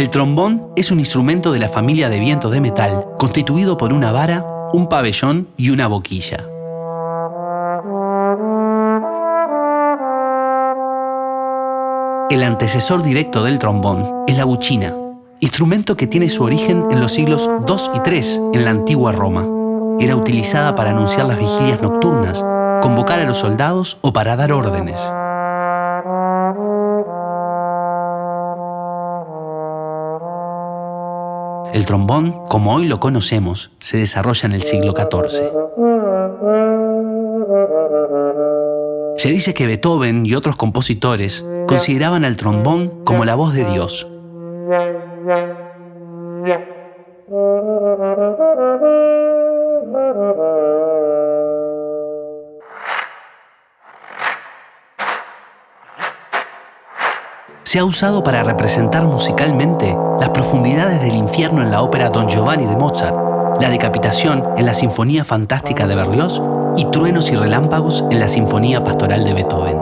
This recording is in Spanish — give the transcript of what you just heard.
El trombón es un instrumento de la familia de vientos de metal constituido por una vara, un pabellón y una boquilla. El antecesor directo del trombón es la buchina, instrumento que tiene su origen en los siglos II y III en la antigua Roma. Era utilizada para anunciar las vigilias nocturnas, convocar a los soldados o para dar órdenes. El trombón, como hoy lo conocemos, se desarrolla en el siglo XIV. Se dice que Beethoven y otros compositores consideraban al trombón como la voz de Dios. Se ha usado para representar musicalmente las profundidades del infierno en la ópera Don Giovanni de Mozart, la decapitación en la Sinfonía Fantástica de Berlioz y truenos y relámpagos en la Sinfonía Pastoral de Beethoven.